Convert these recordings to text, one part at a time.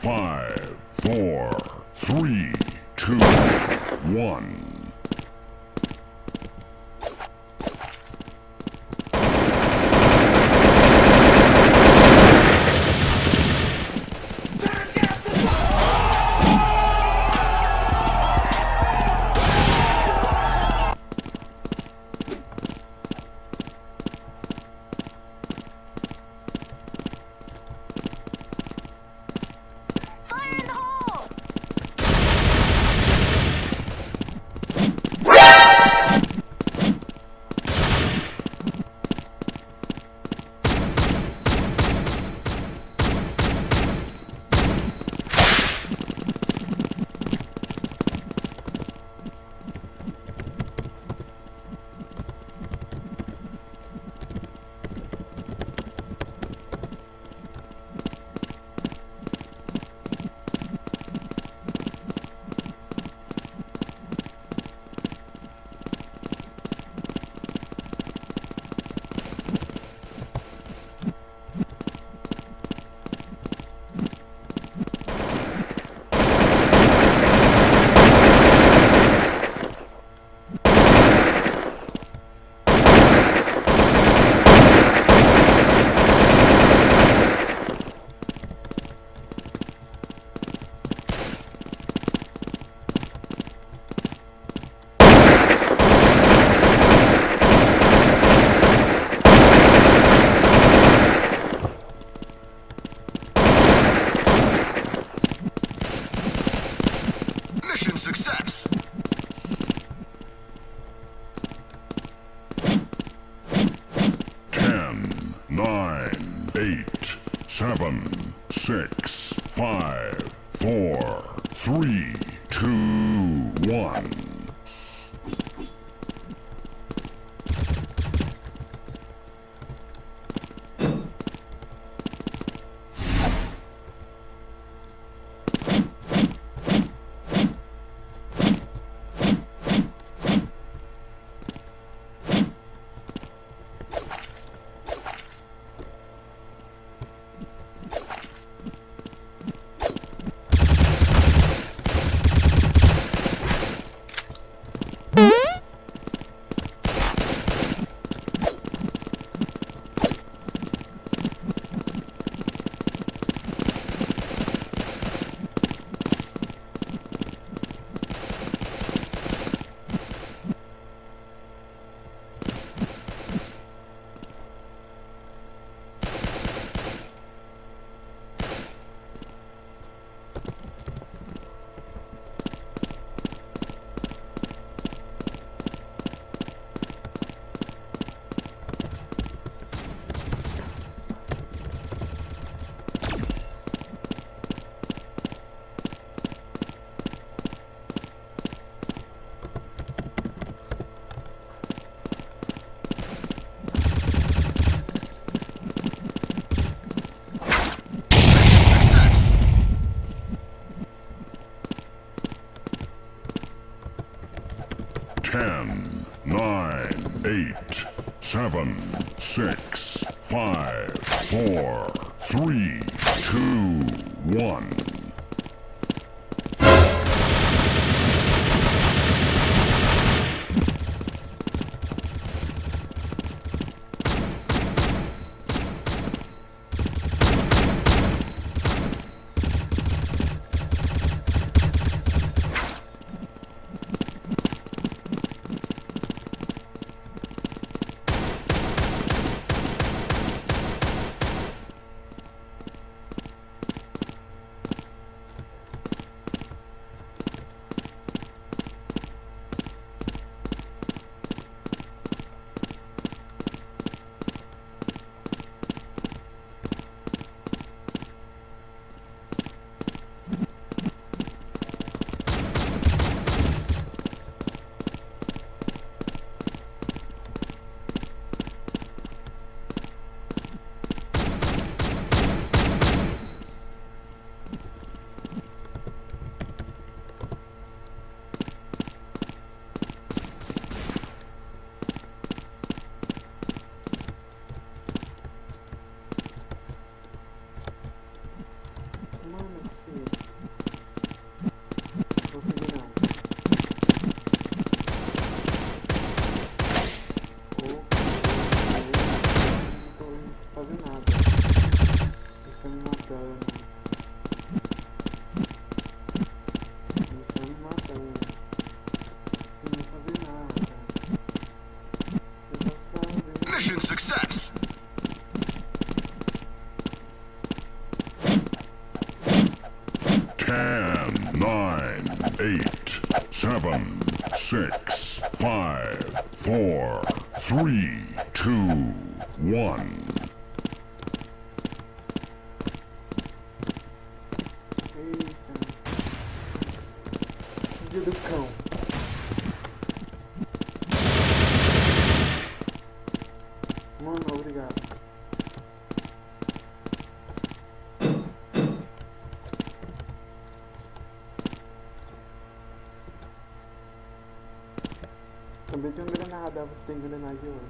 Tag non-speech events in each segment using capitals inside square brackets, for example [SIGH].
Five, four, three, two, one. seven, six, five, four, three, two, one. Eight, seven, six, five, four, three, two, one. Dia do. Mano, obrigado. Granada, você tem granada de ouro.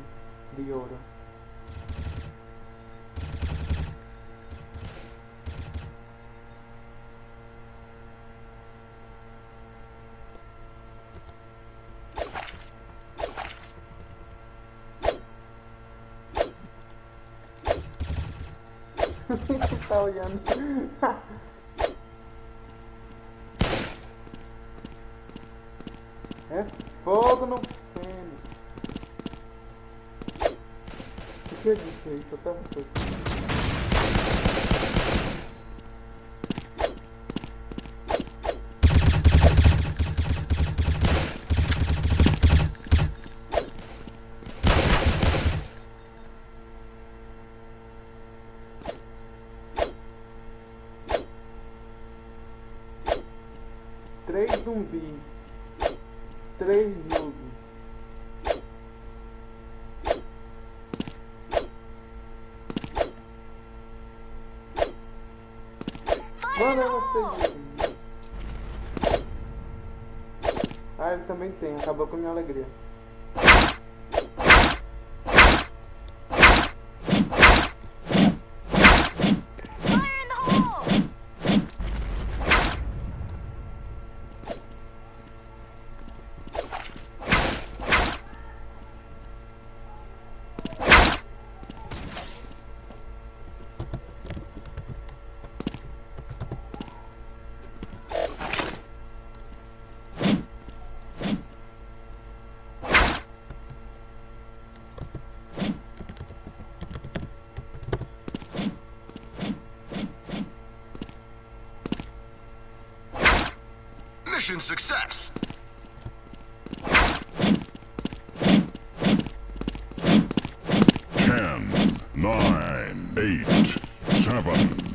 De ouro. [LAUGHS] tá olhando. [LAUGHS] é fogo no pênis. O que eu tava fogo. Três zumbis. Três Mano, eu não sei. Ah, ele também tem. Acabou com a minha alegria. Mission success. Ten, nine, eight, seven,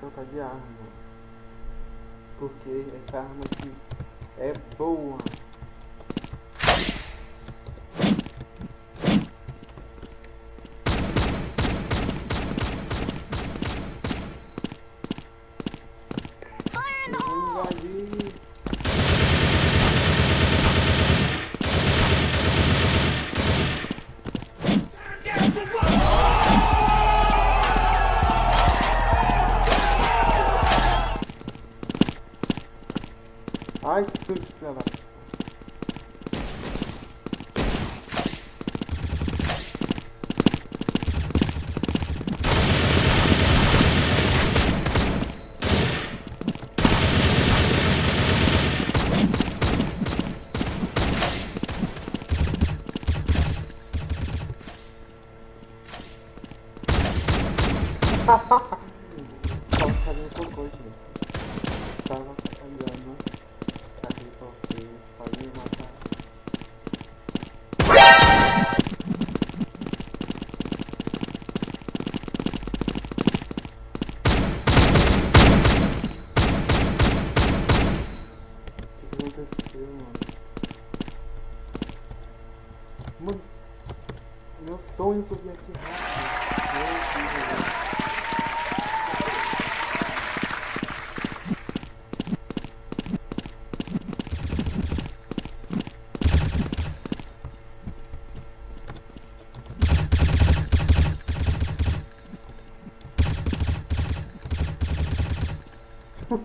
trocar de arma. Porque essa arma aqui é boa.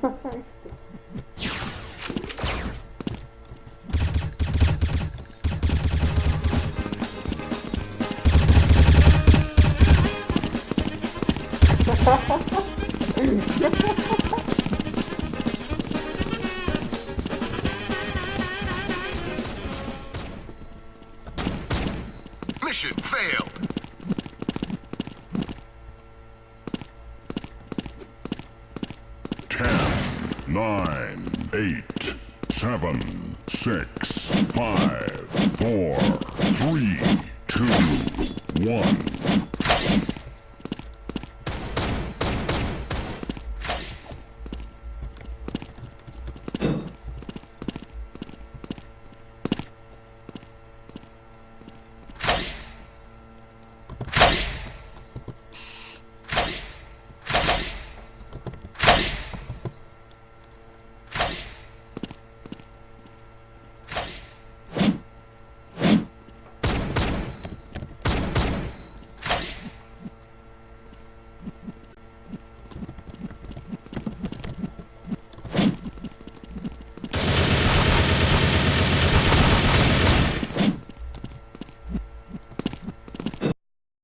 Bye. [LAUGHS] seven, six, five, four, three, two, one.